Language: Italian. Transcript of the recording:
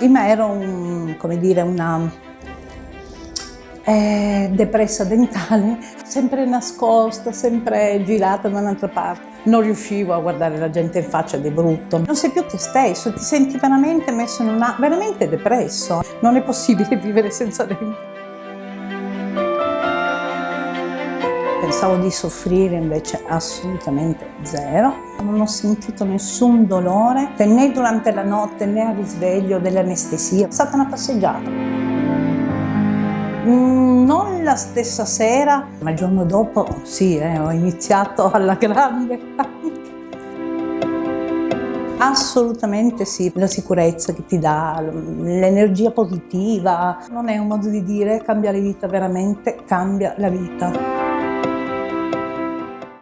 In me ero un, come dire, una eh, depressa dentale, sempre nascosta, sempre girata da un'altra parte. Non riuscivo a guardare la gente in faccia di brutto. Non sei più te stesso, ti senti veramente messo in una... veramente depresso. Non è possibile vivere senza denti. Pensavo di soffrire invece assolutamente zero. Non ho sentito nessun dolore né durante la notte né al risveglio dell'anestesia. È stata una passeggiata. Mm, non la stessa sera, ma il giorno dopo sì, eh, ho iniziato alla grande. Assolutamente sì, la sicurezza che ti dà, l'energia positiva, non è un modo di dire cambiare vita, veramente cambia la vita.